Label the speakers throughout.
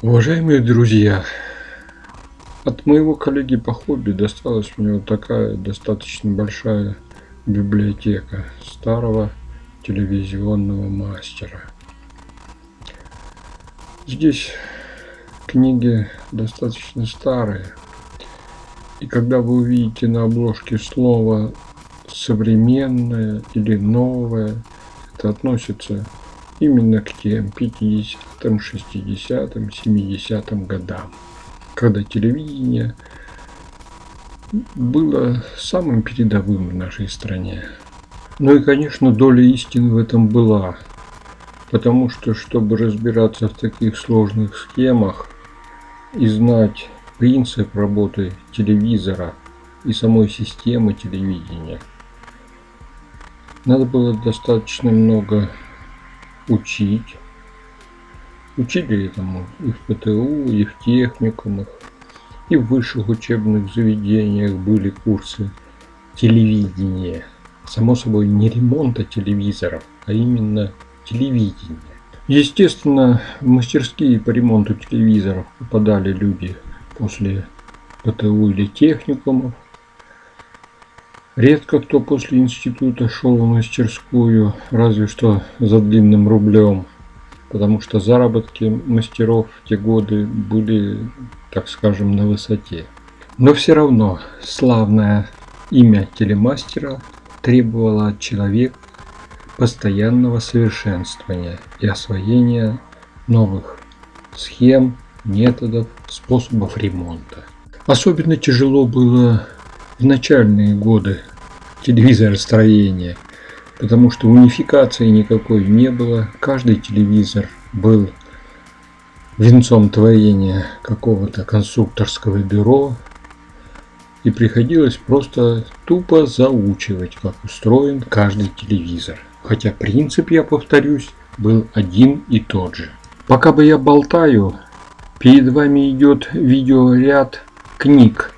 Speaker 1: Уважаемые друзья, от моего коллеги по хобби досталась мне вот такая достаточно большая библиотека старого телевизионного мастера. Здесь книги достаточно старые. И когда вы увидите на обложке слово современное или новое, это относится именно к тем 50-м, 60-м, 70-м годам, когда телевидение было самым передовым в нашей стране. Ну и, конечно, доля истины в этом была, потому что, чтобы разбираться в таких сложных схемах и знать принцип работы телевизора и самой системы телевидения, надо было достаточно много учить. Учили этому и в ПТУ, и в техникумах, и в высших учебных заведениях были курсы телевидения. Само собой, не ремонта телевизоров, а именно телевидения. Естественно, в мастерские по ремонту телевизоров попадали люди после ПТУ или техникумов. Редко кто после института шел в мастерскую, разве что за длинным рублем, потому что заработки мастеров в те годы были, так скажем, на высоте. Но все равно славное имя телемастера требовало от человека постоянного совершенствования и освоения новых схем, методов, способов ремонта. Особенно тяжело было в начальные годы телевизоростроения, потому что унификации никакой не было. Каждый телевизор был венцом творения какого-то конструкторского бюро, и приходилось просто тупо заучивать, как устроен каждый телевизор. Хотя принцип, я повторюсь, был один и тот же. Пока бы я болтаю, перед вами идет видеоряд книг,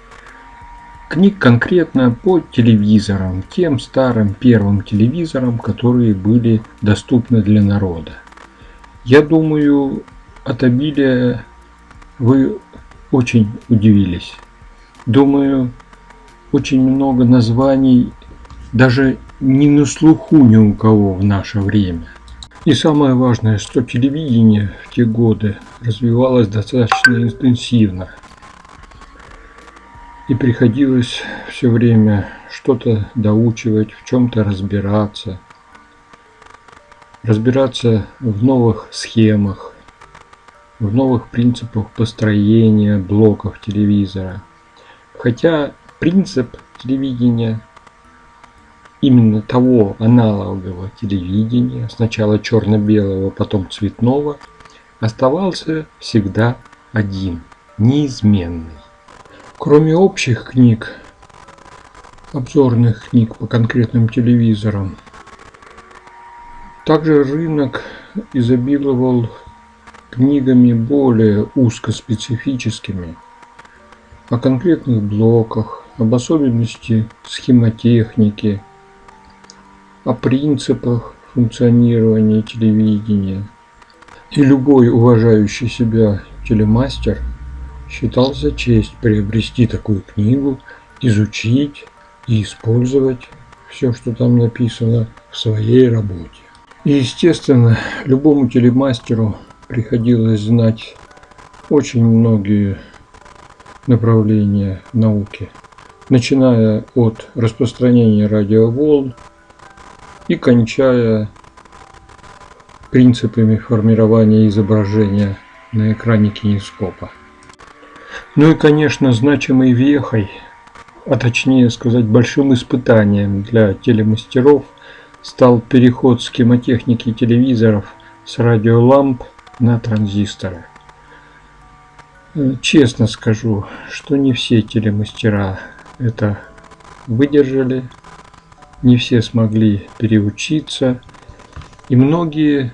Speaker 1: Книг конкретно по телевизорам, тем старым первым телевизорам, которые были доступны для народа. Я думаю, от обилия вы очень удивились. Думаю, очень много названий даже не на слуху ни у кого в наше время. И самое важное, что телевидение в те годы развивалось достаточно интенсивно и приходилось все время что-то доучивать, в чем-то разбираться, разбираться в новых схемах, в новых принципах построения блоков телевизора. Хотя принцип телевидения именно того аналогового телевидения, сначала черно-белого, потом цветного, оставался всегда один, неизменный. Кроме общих книг, обзорных книг по конкретным телевизорам, также рынок изобиловал книгами более узкоспецифическими о конкретных блоках, об особенности схемотехники, о принципах функционирования телевидения. И любой уважающий себя телемастер – считал за честь приобрести такую книгу, изучить и использовать все, что там написано в своей работе. И, естественно, любому телемастеру приходилось знать очень многие направления науки, начиная от распространения радиоволн и кончая принципами формирования изображения на экране кинескопа. Ну и, конечно, значимой вехой, а точнее сказать большим испытанием для телемастеров стал переход схемотехники телевизоров с радиоламп на транзисторы. Честно скажу, что не все телемастера это выдержали, не все смогли переучиться, и многие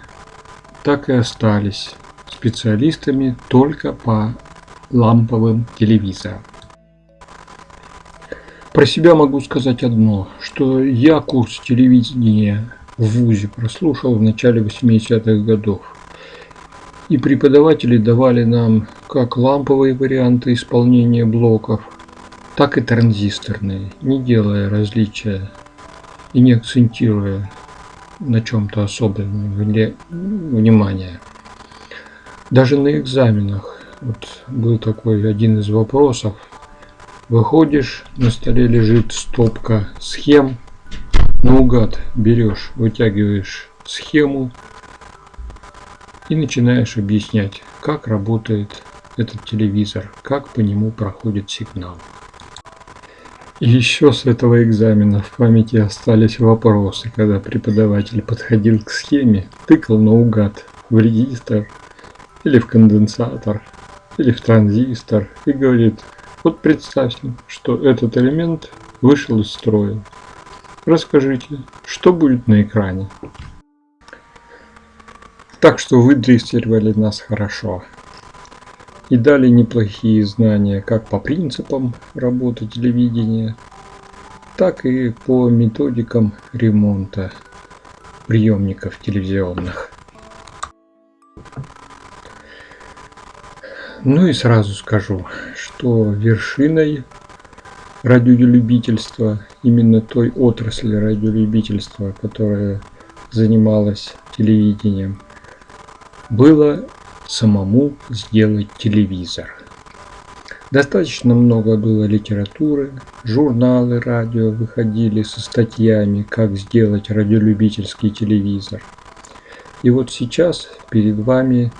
Speaker 1: так и остались специалистами только по ламповым телевизором. Про себя могу сказать одно, что я курс телевидения в ВУЗе прослушал в начале 80-х годов. И преподаватели давали нам как ламповые варианты исполнения блоков, так и транзисторные, не делая различия и не акцентируя на чем-то особенном внимание. Даже на экзаменах вот был такой один из вопросов. Выходишь, на столе лежит стопка схем, наугад берешь, вытягиваешь схему и начинаешь объяснять, как работает этот телевизор, как по нему проходит сигнал. И еще с этого экзамена в памяти остались вопросы, когда преподаватель подходил к схеме, тыкал наугад в регистр или в конденсатор или в транзистор и говорит, вот представьте, что этот элемент вышел из строя. Расскажите, что будет на экране? Так что выдрессировали нас хорошо. И дали неплохие знания как по принципам работы телевидения, так и по методикам ремонта приемников телевизионных. Ну и сразу скажу, что вершиной радиолюбительства, именно той отрасли радиолюбительства, которая занималась телевидением, было самому сделать телевизор. Достаточно много было литературы, журналы радио выходили со статьями, как сделать радиолюбительский телевизор. И вот сейчас перед вами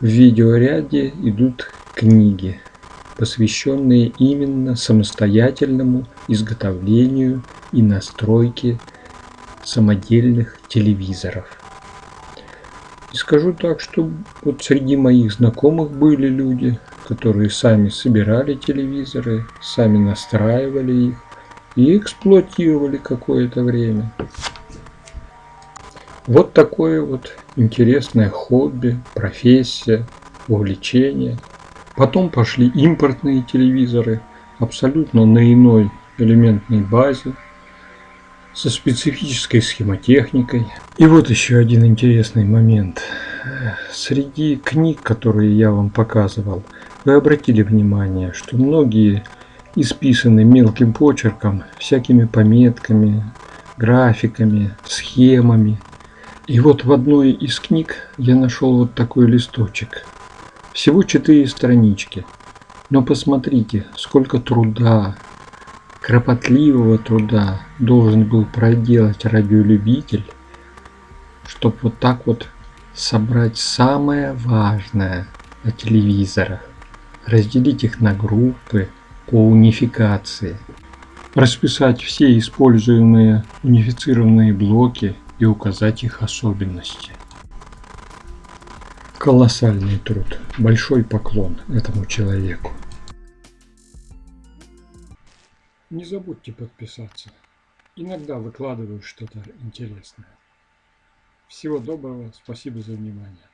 Speaker 1: в видеоряде идут книги, посвященные именно самостоятельному изготовлению и настройке самодельных телевизоров. И скажу так, что вот среди моих знакомых были люди, которые сами собирали телевизоры, сами настраивали их и эксплуатировали какое-то время. Вот такое вот интересное хобби, профессия, увлечение. Потом пошли импортные телевизоры, абсолютно на иной элементной базе, со специфической схемотехникой. И вот еще один интересный момент. Среди книг, которые я вам показывал, вы обратили внимание, что многие исписаны мелким почерком, всякими пометками, графиками, схемами. И вот в одной из книг я нашел вот такой листочек. Всего четыре странички. Но посмотрите, сколько труда, кропотливого труда должен был проделать радиолюбитель, чтобы вот так вот собрать самое важное о телевизорах, разделить их на группы по унификации, расписать все используемые унифицированные блоки и указать их особенности. Колоссальный труд, большой поклон этому человеку. Не забудьте подписаться. Иногда выкладываю что-то интересное. Всего доброго, спасибо за внимание.